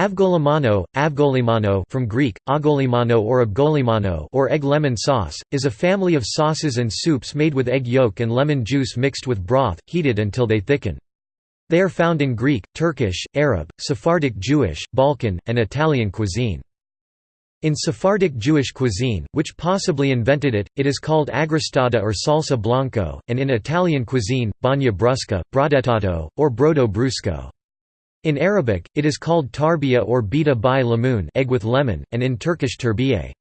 Avgolemono, avgolemono from Greek, agolimano or abgolimano or egg lemon sauce, is a family of sauces and soups made with egg yolk and lemon juice mixed with broth, heated until they thicken. They are found in Greek, Turkish, Arab, Sephardic Jewish, Balkan, and Italian cuisine. In Sephardic Jewish cuisine, which possibly invented it, it is called agristada or salsa blanco, and in Italian cuisine, bagna brusca, brodettato, or brodo brusco. In Arabic, it is called tarbiya or bita by lamoon egg with lemon, and in Turkish terbiye.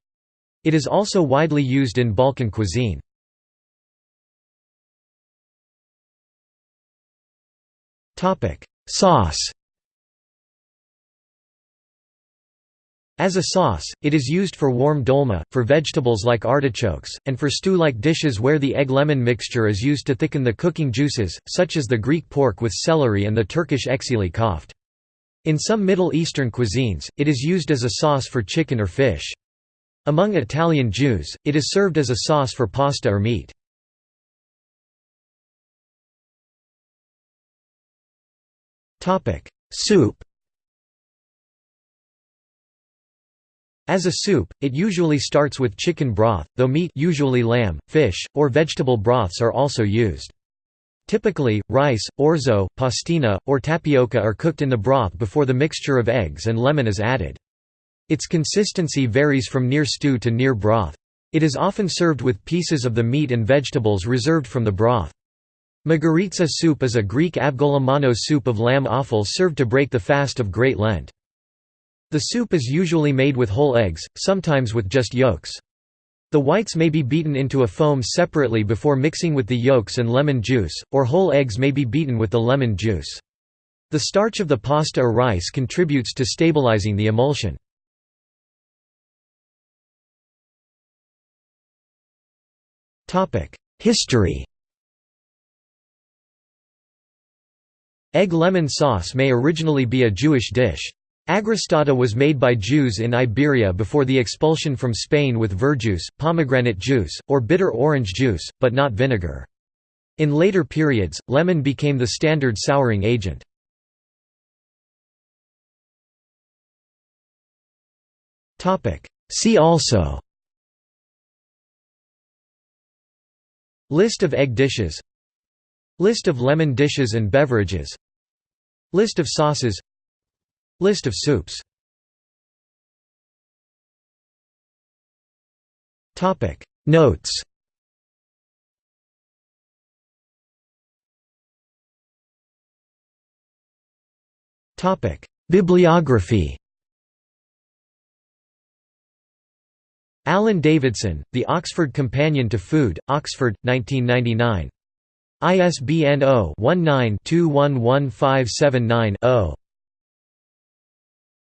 It is also widely used in Balkan cuisine. Sauce As a sauce, it is used for warm dolma, for vegetables like artichokes, and for stew-like dishes where the egg-lemon mixture is used to thicken the cooking juices, such as the Greek pork with celery and the Turkish exili koft. In some Middle Eastern cuisines, it is used as a sauce for chicken or fish. Among Italian Jews, it is served as a sauce for pasta or meat. Soup As a soup, it usually starts with chicken broth, though meat usually lamb, fish, or vegetable broths are also used. Typically, rice, orzo, pastina, or tapioca are cooked in the broth before the mixture of eggs and lemon is added. Its consistency varies from near stew to near broth. It is often served with pieces of the meat and vegetables reserved from the broth. Mageiritsa soup is a Greek avgolemono soup of lamb offal served to break the fast of Great Lent. The soup is usually made with whole eggs, sometimes with just yolks. The whites may be beaten into a foam separately before mixing with the yolks and lemon juice, or whole eggs may be beaten with the lemon juice. The starch of the pasta or rice contributes to stabilizing the emulsion. History Egg lemon sauce may originally be a Jewish dish. Agristada was made by Jews in Iberia before the expulsion from Spain with verjuice, pomegranate juice, or bitter orange juice, but not vinegar. In later periods, lemon became the standard souring agent. See also List of egg dishes List of lemon dishes and beverages List of sauces List of soups. Notes. Bibliography. Alan Davidson, The Oxford Companion to Food, Oxford, 1999. ISBN 0-19-211579-0.